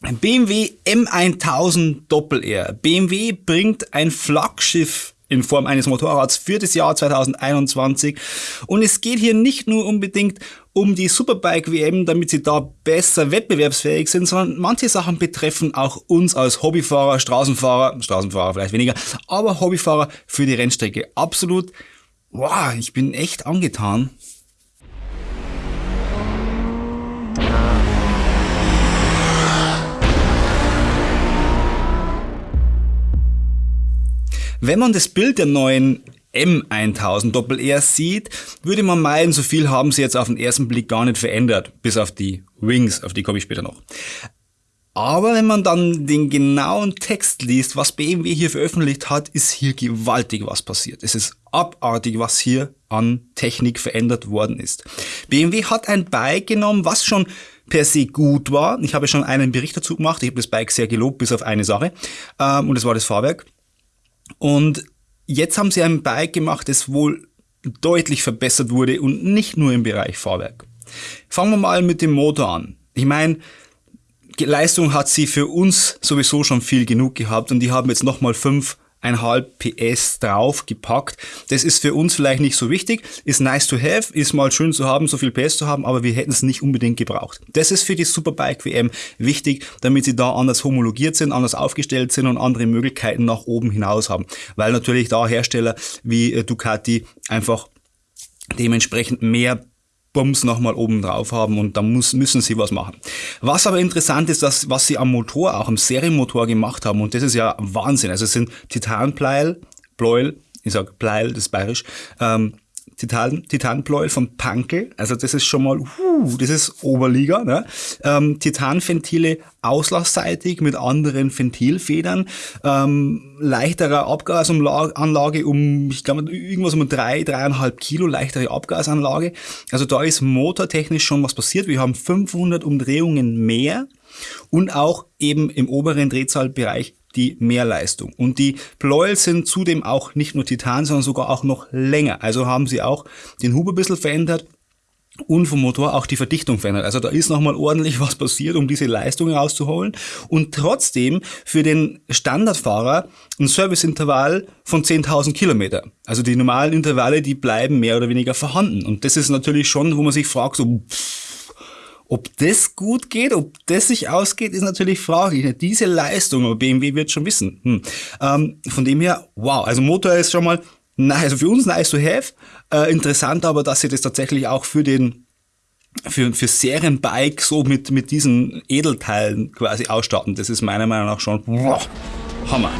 BMW M1000 Doppel-R. BMW bringt ein Flaggschiff in Form eines Motorrads für das Jahr 2021. Und es geht hier nicht nur unbedingt um die Superbike WM, damit sie da besser wettbewerbsfähig sind, sondern manche Sachen betreffen auch uns als Hobbyfahrer, Straßenfahrer, Straßenfahrer vielleicht weniger, aber Hobbyfahrer für die Rennstrecke. Absolut, wow, ich bin echt angetan. Wenn man das Bild der neuen M1000 Doppel-R sieht, würde man meinen, so viel haben sie jetzt auf den ersten Blick gar nicht verändert, bis auf die Wings, auf die komme ich später noch. Aber wenn man dann den genauen Text liest, was BMW hier veröffentlicht hat, ist hier gewaltig was passiert. Es ist abartig, was hier an Technik verändert worden ist. BMW hat ein Bike genommen, was schon per se gut war. Ich habe schon einen Bericht dazu gemacht. Ich habe das Bike sehr gelobt, bis auf eine Sache. Ähm, und das war das Fahrwerk. Und jetzt haben sie ein Bike gemacht, das wohl deutlich verbessert wurde und nicht nur im Bereich Fahrwerk. Fangen wir mal mit dem Motor an. Ich meine, Leistung hat sie für uns sowieso schon viel genug gehabt und die haben jetzt nochmal fünf 1,5 PS draufgepackt. Das ist für uns vielleicht nicht so wichtig, ist nice to have, ist mal schön zu haben, so viel PS zu haben, aber wir hätten es nicht unbedingt gebraucht. Das ist für die Superbike WM wichtig, damit sie da anders homologiert sind, anders aufgestellt sind und andere Möglichkeiten nach oben hinaus haben. Weil natürlich da Hersteller wie äh, Ducati einfach dementsprechend mehr Bums nochmal oben drauf haben und da muss, müssen sie was machen. Was aber interessant ist, dass, was sie am Motor, auch am Serienmotor gemacht haben und das ist ja Wahnsinn. Also es sind Titanpleil, Pleuel, ich sag Pleil, das ist bayerisch, ähm, Titan, Titanpleuel von Pankel. Also das ist schon mal, uh, das ist Oberliga. Ne? Ähm, Titanventile auslasseitig mit anderen Ventilfedern. Ähm, leichterer Abgasanlage um, ich glaube, irgendwas um drei, dreieinhalb Kilo leichtere Abgasanlage. Also da ist motortechnisch schon was passiert. Wir haben 500 Umdrehungen mehr und auch eben im oberen Drehzahlbereich die Mehrleistung. Und die Pleuel sind zudem auch nicht nur Titan, sondern sogar auch noch länger. Also haben sie auch den Hub ein bisschen verändert und vom Motor auch die Verdichtung verändert. Also da ist nochmal ordentlich was passiert, um diese Leistung rauszuholen. Und trotzdem für den Standardfahrer ein Serviceintervall von 10.000 Kilometer. Also die normalen Intervalle, die bleiben mehr oder weniger vorhanden. Und das ist natürlich schon, wo man sich fragt, so, pff, ob das gut geht, ob das sich ausgeht, ist natürlich fraglich. Diese Leistung, BMW wird schon wissen. Hm. Ähm, von dem her, wow, also Motor ist schon mal, also für uns nice to have. Äh, interessant aber, dass sie das tatsächlich auch für den für, für Serienbike so mit, mit diesen Edelteilen quasi ausstatten. Das ist meiner Meinung nach schon wow, Hammer.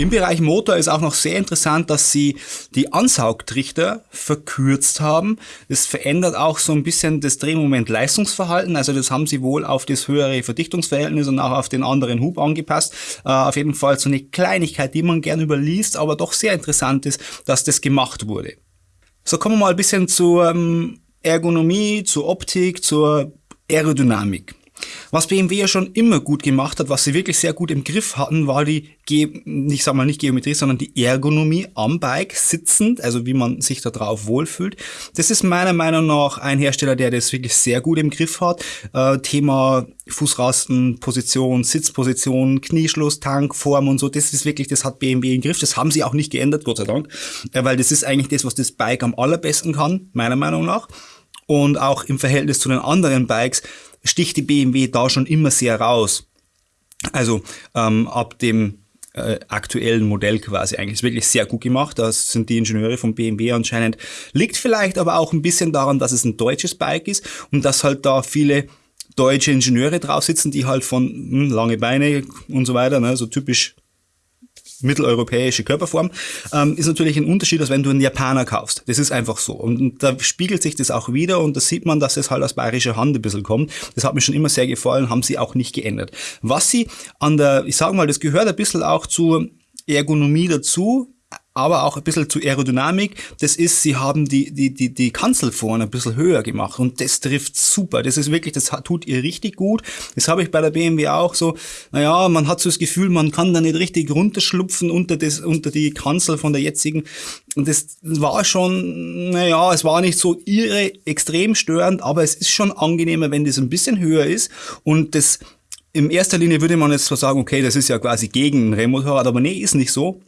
Im Bereich Motor ist auch noch sehr interessant, dass sie die Ansaugtrichter verkürzt haben. Das verändert auch so ein bisschen das Drehmoment-Leistungsverhalten. Also das haben sie wohl auf das höhere Verdichtungsverhältnis und auch auf den anderen Hub angepasst. Äh, auf jeden Fall so eine Kleinigkeit, die man gern überliest, aber doch sehr interessant ist, dass das gemacht wurde. So kommen wir mal ein bisschen zur ähm, Ergonomie, zur Optik, zur Aerodynamik. Was BMW ja schon immer gut gemacht hat, was sie wirklich sehr gut im Griff hatten, war die, Ge ich sag mal nicht Geometrie, sondern die Ergonomie am Bike sitzend, also wie man sich da drauf wohlfühlt. Das ist meiner Meinung nach ein Hersteller, der das wirklich sehr gut im Griff hat. Äh, Thema Fußrasten, Position, Sitzposition, Knieschluss, Tank, Form und so, das ist wirklich, das hat BMW im Griff. Das haben sie auch nicht geändert, Gott sei Dank, äh, weil das ist eigentlich das, was das Bike am allerbesten kann, meiner Meinung nach. Und auch im Verhältnis zu den anderen Bikes sticht die BMW da schon immer sehr raus. Also ähm, ab dem äh, aktuellen Modell quasi eigentlich. Ist wirklich sehr gut gemacht. Das sind die Ingenieure von BMW anscheinend. Liegt vielleicht aber auch ein bisschen daran, dass es ein deutsches Bike ist und dass halt da viele deutsche Ingenieure drauf sitzen, die halt von hm, lange Beine und so weiter, ne, so typisch mitteleuropäische Körperform, ähm, ist natürlich ein Unterschied, als wenn du einen Japaner kaufst. Das ist einfach so. Und, und da spiegelt sich das auch wieder und da sieht man, dass es halt aus bayerischer Hand ein bisschen kommt. Das hat mir schon immer sehr gefallen, haben sie auch nicht geändert. Was sie an der, ich sage mal, das gehört ein bisschen auch zur Ergonomie dazu, aber auch ein bisschen zu Aerodynamik. Das ist, sie haben die, die, die, die Kanzel vorne ein bisschen höher gemacht und das trifft super. Das ist wirklich, das tut ihr richtig gut. Das habe ich bei der BMW auch so. Naja, man hat so das Gefühl, man kann da nicht richtig runterschlupfen unter, das, unter die Kanzel von der jetzigen. Und das war schon, naja, es war nicht so irre extrem störend, aber es ist schon angenehmer, wenn das ein bisschen höher ist und das in erster Linie würde man jetzt zwar sagen, okay, das ist ja quasi gegen ein Rennmotorrad, aber nee, ist nicht so.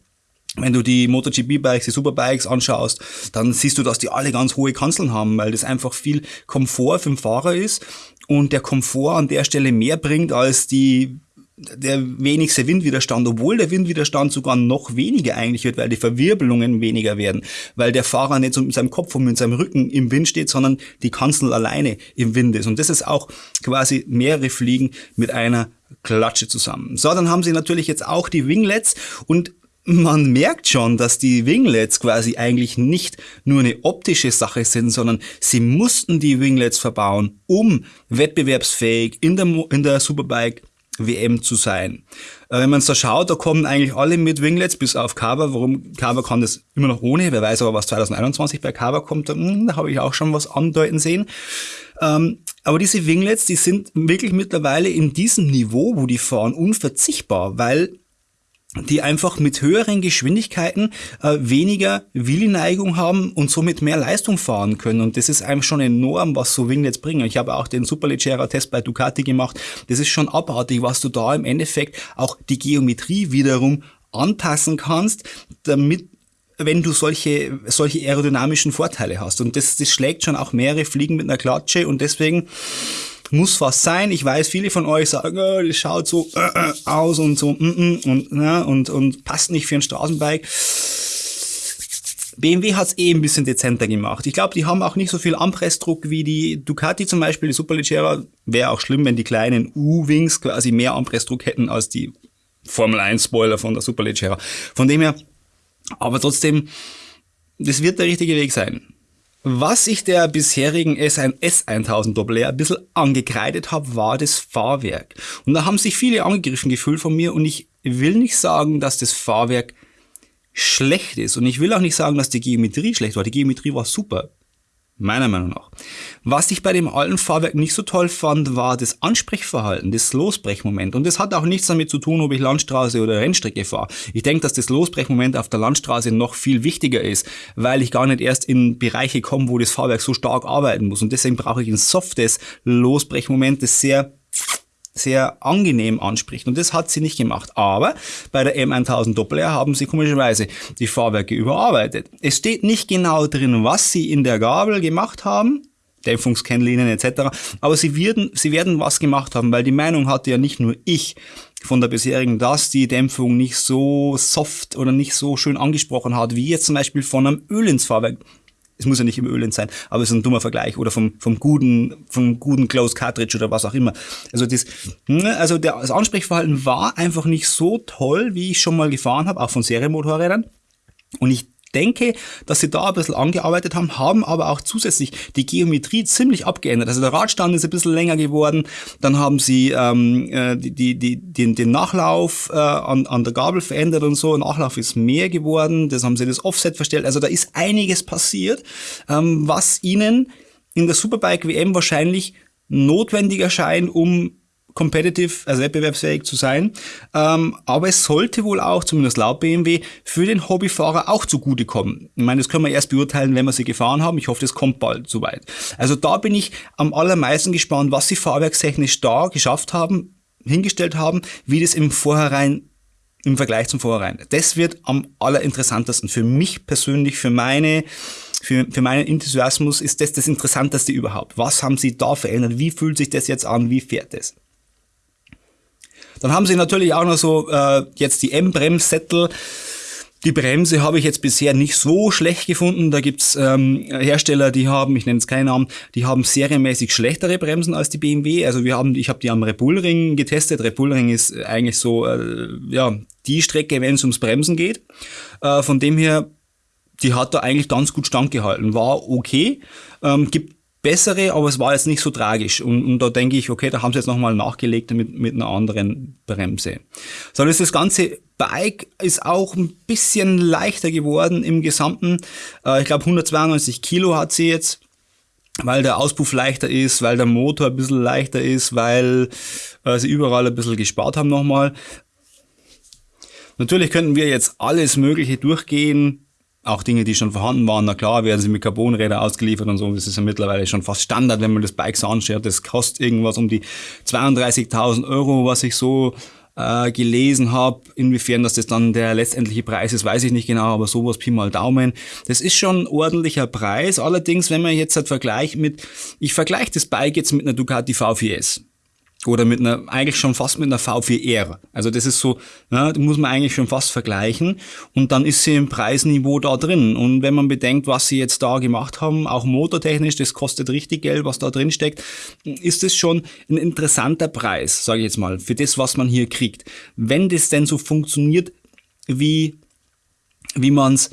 Wenn du die MotoGP-Bikes, die Superbikes anschaust, dann siehst du, dass die alle ganz hohe Kanzeln haben, weil das einfach viel Komfort für den Fahrer ist und der Komfort an der Stelle mehr bringt als die der wenigste Windwiderstand, obwohl der Windwiderstand sogar noch weniger eigentlich wird, weil die Verwirbelungen weniger werden, weil der Fahrer nicht so mit seinem Kopf und mit seinem Rücken im Wind steht, sondern die Kanzel alleine im Wind ist. Und das ist auch quasi mehrere Fliegen mit einer Klatsche zusammen. So, dann haben sie natürlich jetzt auch die Winglets und man merkt schon, dass die Winglets quasi eigentlich nicht nur eine optische Sache sind, sondern sie mussten die Winglets verbauen, um wettbewerbsfähig in der, in der Superbike WM zu sein. Äh, wenn man so schaut, da kommen eigentlich alle mit Winglets, bis auf Carver. Warum Carver kann das immer noch ohne? Wer weiß aber, was 2021 bei Carver kommt, da, hm, da habe ich auch schon was andeuten sehen. Ähm, aber diese Winglets, die sind wirklich mittlerweile in diesem Niveau, wo die fahren, unverzichtbar, weil die einfach mit höheren Geschwindigkeiten äh, weniger Willi-Neigung haben und somit mehr Leistung fahren können. Und das ist einfach schon enorm, was so Winglets bringen. Ich habe auch den Superleggera-Test bei Ducati gemacht. Das ist schon abartig, was du da im Endeffekt auch die Geometrie wiederum anpassen kannst, damit wenn du solche, solche aerodynamischen Vorteile hast. Und das, das schlägt schon auch mehrere Fliegen mit einer Klatsche und deswegen muss was sein. Ich weiß, viele von euch sagen, oh, das schaut so äh, äh, aus und so mm, mm, und, ja, und, und passt nicht für ein Straßenbike. BMW hat's eh ein bisschen dezenter gemacht. Ich glaube, die haben auch nicht so viel Anpressdruck wie die Ducati zum Beispiel. Die Superleggera wäre auch schlimm, wenn die kleinen U-Wings quasi mehr Anpressdruck hätten als die Formel 1 Spoiler von der Superleggera. Von dem her, aber trotzdem, das wird der richtige Weg sein. Was ich der bisherigen S1 S1000 Doppel ein bisschen angekreidet habe, war das Fahrwerk. Und da haben sich viele angegriffen gefühlt von mir und ich will nicht sagen, dass das Fahrwerk schlecht ist. Und ich will auch nicht sagen, dass die Geometrie schlecht war. Die Geometrie war super. Meiner Meinung nach. Was ich bei dem alten Fahrwerk nicht so toll fand, war das Ansprechverhalten, das Losbrechmoment. Und das hat auch nichts damit zu tun, ob ich Landstraße oder Rennstrecke fahre. Ich denke, dass das Losbrechmoment auf der Landstraße noch viel wichtiger ist, weil ich gar nicht erst in Bereiche komme, wo das Fahrwerk so stark arbeiten muss. Und deswegen brauche ich ein softes Losbrechmoment, das sehr sehr angenehm anspricht. Und das hat sie nicht gemacht. Aber bei der M1000 Doppel R haben sie komischerweise die Fahrwerke überarbeitet. Es steht nicht genau drin, was sie in der Gabel gemacht haben. Dämpfungskennlinien etc. Aber sie werden, sie werden was gemacht haben, weil die Meinung hatte ja nicht nur ich von der bisherigen, dass die Dämpfung nicht so soft oder nicht so schön angesprochen hat, wie jetzt zum Beispiel von einem Öl ins Fahrwerk es muss ja nicht im Ölend sein, aber es ist ein dummer Vergleich oder vom, vom guten, vom guten Close Cartridge oder was auch immer. Also das, ne, also der, das Ansprechverhalten war einfach nicht so toll, wie ich schon mal gefahren habe, auch von Serienmotorrädern. Und ich denke, dass sie da ein bisschen angearbeitet haben, haben aber auch zusätzlich die Geometrie ziemlich abgeändert. Also der Radstand ist ein bisschen länger geworden, dann haben sie ähm, äh, die, die, den, den Nachlauf äh, an, an der Gabel verändert und so. Nachlauf ist mehr geworden, das haben sie das Offset verstellt. Also da ist einiges passiert, ähm, was ihnen in der Superbike WM wahrscheinlich notwendig erscheint, um competitive, also wettbewerbsfähig zu sein. Ähm, aber es sollte wohl auch, zumindest laut BMW, für den Hobbyfahrer auch zugutekommen. Ich meine, das können wir erst beurteilen, wenn wir sie gefahren haben. Ich hoffe, das kommt bald soweit. Also da bin ich am allermeisten gespannt, was sie fahrwerkstechnisch da geschafft haben, hingestellt haben, wie das im Vorhinein im Vergleich zum Vorhinein. Das wird am allerinteressantesten für mich persönlich, für meine für, für meinen Enthusiasmus ist das das Interessanteste überhaupt. Was haben sie da verändert? Wie fühlt sich das jetzt an? Wie fährt es? Dann haben sie natürlich auch noch so äh, jetzt die M-Bremssättel. Die Bremse habe ich jetzt bisher nicht so schlecht gefunden. Da gibt's ähm, Hersteller, die haben, ich nenne es keinen Namen, die haben serienmäßig schlechtere Bremsen als die BMW. Also wir haben, ich habe die am Repulring getestet. Repulring ist eigentlich so äh, ja die Strecke, wenn es ums Bremsen geht. Äh, von dem her, die hat da eigentlich ganz gut standgehalten. War okay. Ähm, gibt bessere, aber es war jetzt nicht so tragisch. Und, und da denke ich, okay, da haben sie jetzt nochmal nachgelegt mit, mit einer anderen Bremse. So, das, das ganze Bike ist auch ein bisschen leichter geworden im Gesamten. Äh, ich glaube 192 Kilo hat sie jetzt weil der Auspuff leichter ist, weil der Motor ein bisschen leichter ist, weil äh, sie überall ein bisschen gespart haben nochmal. Natürlich könnten wir jetzt alles Mögliche durchgehen, auch Dinge, die schon vorhanden waren, na klar, werden sie mit Carbonräder ausgeliefert und so. Das ist ja mittlerweile schon fast Standard, wenn man das Bike so anschaut. Das kostet irgendwas um die 32.000 Euro, was ich so äh, gelesen habe. Inwiefern dass das dann der letztendliche Preis ist, weiß ich nicht genau, aber sowas Pi mal Daumen. Das ist schon ein ordentlicher Preis. Allerdings, wenn man jetzt halt vergleicht mit, ich vergleiche das Bike jetzt mit einer Ducati V4S oder mit einer, eigentlich schon fast mit einer V4R. Also das ist so, ja, muss man eigentlich schon fast vergleichen. Und dann ist sie im Preisniveau da drin. Und wenn man bedenkt, was sie jetzt da gemacht haben, auch motortechnisch, das kostet richtig Geld, was da drin steckt, ist es schon ein interessanter Preis, sage ich jetzt mal, für das, was man hier kriegt. Wenn das denn so funktioniert, wie, wie man es,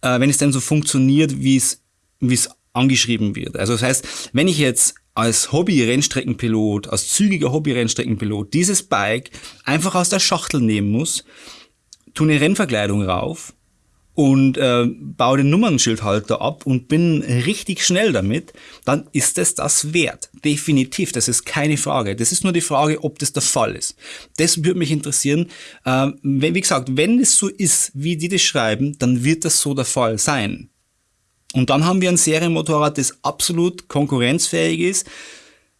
äh, wenn es denn so funktioniert, wie es, wie es angeschrieben wird. Also das heißt, wenn ich jetzt als Hobby-Rennstreckenpilot, als zügiger Hobby-Rennstreckenpilot dieses Bike einfach aus der Schachtel nehmen muss, tu eine Rennverkleidung rauf und äh, baue den Nummernschildhalter ab und bin richtig schnell damit, dann ist es das wert. Definitiv, das ist keine Frage. Das ist nur die Frage, ob das der Fall ist. Das würde mich interessieren. Äh, wenn, wie gesagt, wenn es so ist, wie die das schreiben, dann wird das so der Fall sein. Und dann haben wir ein Serienmotorrad, das absolut konkurrenzfähig ist,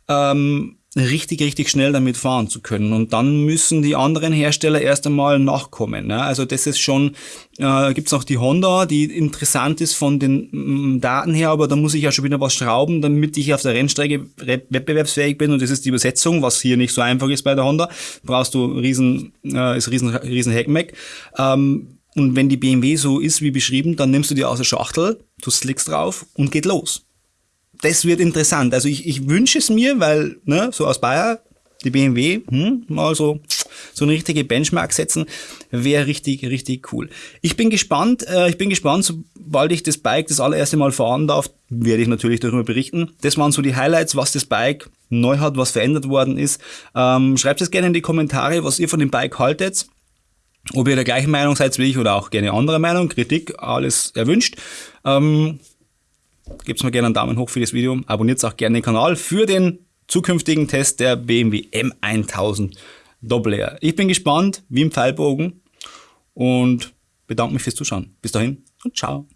ähm, richtig, richtig schnell damit fahren zu können. Und dann müssen die anderen Hersteller erst einmal nachkommen. Ne? Also das ist schon, äh, gibt noch die Honda, die interessant ist von den mm, Daten her, aber da muss ich ja schon wieder was schrauben, damit ich auf der Rennstrecke wettbewerbsfähig bin. Und das ist die Übersetzung, was hier nicht so einfach ist bei der Honda. Brauchst du riesen, äh, ist riesen, riesen Heckmeck. Ähm, und wenn die BMW so ist wie beschrieben, dann nimmst du die aus der Schachtel, du slickst drauf und geht los. Das wird interessant. Also ich, ich wünsche es mir, weil, ne, so aus Bayer, die BMW, hm, mal so, so eine richtige Benchmark setzen, wäre richtig, richtig cool. Ich bin gespannt, äh, ich bin gespannt, sobald ich das Bike das allererste Mal fahren darf, werde ich natürlich darüber berichten. Das waren so die Highlights, was das Bike neu hat, was verändert worden ist. Ähm, schreibt es gerne in die Kommentare, was ihr von dem Bike haltet. Ob ihr der gleichen Meinung seid wie ich oder auch gerne andere Meinung, Kritik, alles erwünscht. Ähm, Gebt mir gerne einen Daumen hoch für das Video. Abonniert auch gerne den Kanal für den zukünftigen Test der BMW M1000 Doppel R. Ich bin gespannt, wie im Pfeilbogen und bedanke mich fürs Zuschauen. Bis dahin und ciao.